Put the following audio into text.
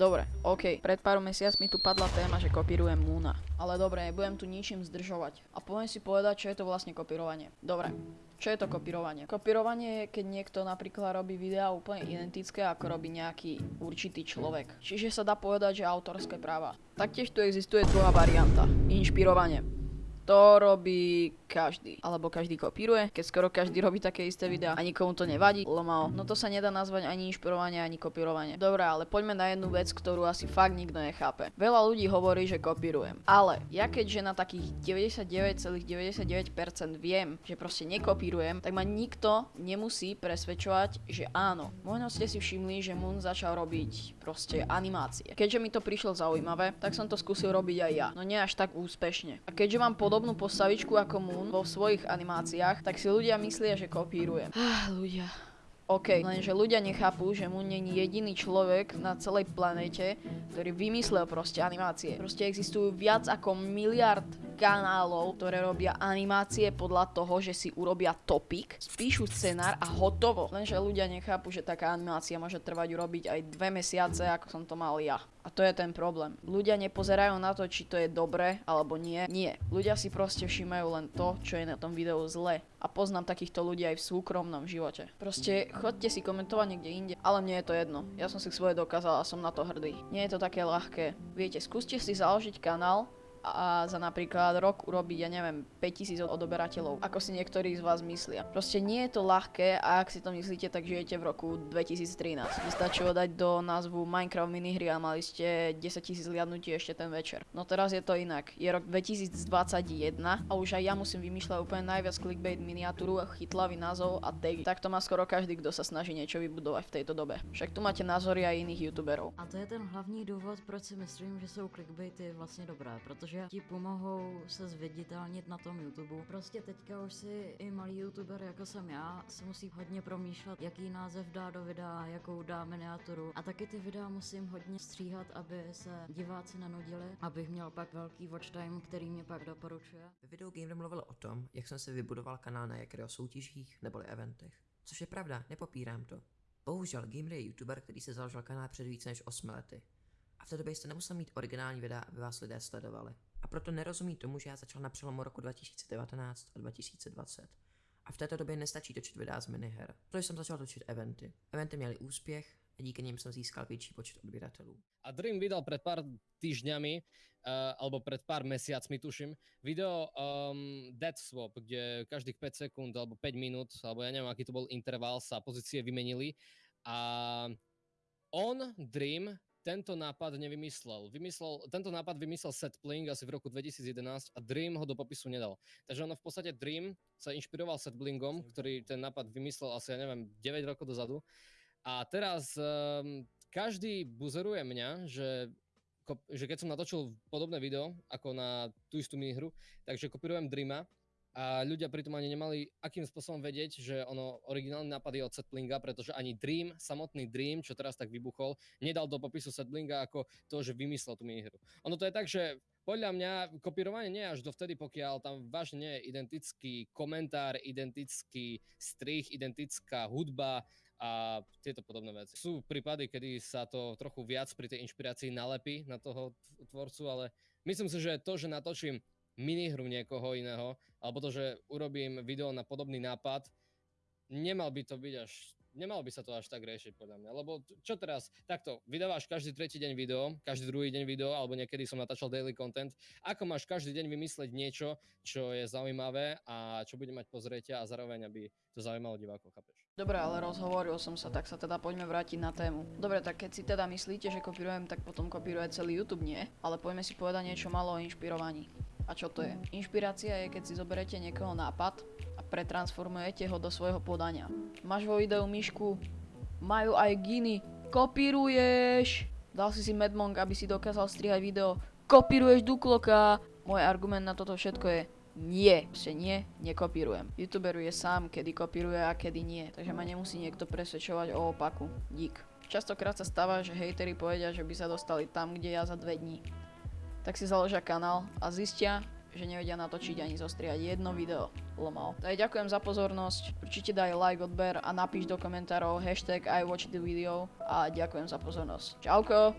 Dobre, OK. Pred pár mesiacmi tu padla téma, že kopírujem Múna. Ale dobre, nebudem tu ničím zdržovať. A poviem si povedať, čo je to vlastne kopírovanie. Dobre. Čo je to kopírovanie? Kopírovanie je, keď niekto napríklad robí videá úplne identické, ako robí nejaký určitý človek. Čiže sa dá povedať, že autorské práva. Taktiež tu existuje druhá varianta. Inšpirovanie. To robí každý. Alebo každý kopíruje, keď skoro každý robí také isté videá a nikomu to nevadí. Lomao. No to sa nedá nazvať ani inšpirovanie, ani kopírovanie. Dobre, ale poďme na jednu vec, ktorú asi fakt nikto nechápe. Veľa ľudí hovorí, že kopírujem. Ale ja keďže na takých 99,99% viem, že proste nekopírujem, tak ma nikto nemusí presvedčovať, že áno. Možno ste si všimli, že Moon začal robiť proste animácie. Keďže mi to prišlo zaujímavé, tak som to skúsil robiť aj ja. No nie až tak úspešne. A keďže mám podobnú postavičku ako Moon vo svojich animáciách, tak si ľudia myslia, že kopírujem. Ah, ľudia. OK, lenže ľudia nechápu, že mu není jediný človek na celej planete, ktorý vymyslel proste animácie. Proste existujú viac ako miliard kanálov, ktoré robia animácie podľa toho, že si urobia topik, spíšu scenár a hotovo. Lenže ľudia nechápu, že taká animácia môže trvať urobiť aj dve mesiace, ako som to mal ja. A to je ten problém. Ľudia nepozerajú na to, či to je dobré alebo nie. Nie. Ľudia si proste všímajú len to, čo je na tom videu zle. A poznám takýchto ľudí aj v súkromnom živote. Proste chodte si komentovať niekde inde, ale mne je to jedno. Ja som si svoje dokázal a som na to hrdý. Nie je to také ľahké. Viete, skúste si založiť kanál, a za napríklad rok urobiť, ja neviem, 5000 odoberateľov, ako si niektorí z vás myslia. Proste nie je to ľahké a ak si to myslíte, tak žijete v roku 2013. Stačilo dať do názvu Minecraft minihry a mali ste 10 000 zliadnutí ešte ten večer. No teraz je to inak. Je rok 2021 a už aj ja musím vymýšľať úplne najviac clickbait miniatúru, chytlavý názov a tagy. Tak to má skoro každý, kto sa snaží niečo vybudovať v tejto dobe. Však tu máte názory aj iných youtuberov. A to je ten hlavní důvod, proč si myslím, že jsou clickbaity vlastně dobré, protože ti pomohou se zviditelnit na tom YouTube. Prostě teďka už si i malý youtuber jako jsem já si musí hodně promýšlet, jaký název dá do videa, jakou dá miniaturu. A taky ty videa musím hodně stříhat, aby se diváci nenudili, abych měl pak velký watch time, který mě pak doporučuje. Ve videu Gamer mluvil o tom, jak jsem si vybudoval kanál na jaké soutěžích neboli eventech. Což je pravda, nepopírám to. Bohužel Gamer je youtuber, který se založil kanál před více než 8 lety. A v té době jste nemusel mít originální videa, aby vás lidé sledovali. A proto nerozumí tomu, že já začal na přelomu roku 2019 a 2020. A v této době nestačí točit videa z miniher. Proto jsem začal točit eventy. Eventy měly úspěch a díky nim jsem získal větší počet odběratelů. A Dream vydal pred pár týždňami, uh, alebo pred pár mesiacmi tuším, video um, Dead Swap, kde každých 5 sekúnd alebo 5 minút, alebo ja neviem, aký to bol interval, sa pozície vymenili. A on, Dream, tento nápad nevymyslel. Vymyslel, tento nápad vymyslel Setbling asi v roku 2011 a Dream ho do popisu nedal. Takže ono v podstate Dream sa inšpiroval Setblingom, ktorý ten nápad vymyslel asi, ja neviem, 9 rokov dozadu. A teraz um, každý buzeruje mňa, že, že keď som natočil podobné video ako na tú istú minihru, takže kopírujem Dreama a ľudia pritom ani nemali akým spôsobom vedieť, že ono originálny nápad je od Setblinga, pretože ani Dream, samotný Dream, čo teraz tak vybuchol, nedal do popisu Setblinga ako to, že vymyslel tú minihru. Ono to je tak, že podľa mňa kopírovanie nie až dovtedy, pokiaľ tam vážne nie je identický komentár, identický strich, identická hudba a tieto podobné veci. Sú prípady, kedy sa to trochu viac pri tej inšpirácii nalepí na toho tvorcu, ale myslím si, že to, že natočím minihru niekoho iného, alebo to, že urobím video na podobný nápad, nemal by to byť až Nemal by sa to až tak riešiť podľa mňa, lebo čo teraz, takto, vydávaš každý tretí deň video, každý druhý deň video, alebo niekedy som natáčal daily content, ako máš každý deň vymysleť niečo, čo je zaujímavé a čo bude mať pozrieťa a zároveň, aby to zaujímalo divákov, chápeš? Dobre, ale rozhovoril som sa, tak sa teda poďme vrátiť na tému. Dobre, tak keď si teda myslíte, že kopírujem, tak potom kopíruje celý YouTube, nie? Ale poďme si povedať niečo malo o inšpirovaní. A čo to je? Inšpirácia je, keď si zoberete niekoho nápad a pretransformujete ho do svojho podania. Máš vo videu myšku, majú aj giny, kopíruješ! Dal si si Medmonk, aby si dokázal strihať video, kopíruješ Dukloka! Môj argument na toto všetko je, nie, proste nie, nekopírujem. YouTuber je sám, kedy kopíruje a kedy nie, takže ma nemusí niekto presvedčovať o opaku. Dík. Častokrát sa stáva, že hejteri povedia, že by sa dostali tam, kde ja za dve dní tak si založia kanál a zistia, že nevedia natočiť ani zostriať jedno video. Lomao. Tak ďakujem za pozornosť, určite daj like, odber a napíš do komentárov hashtag I watch the video a ďakujem za pozornosť. Čauko!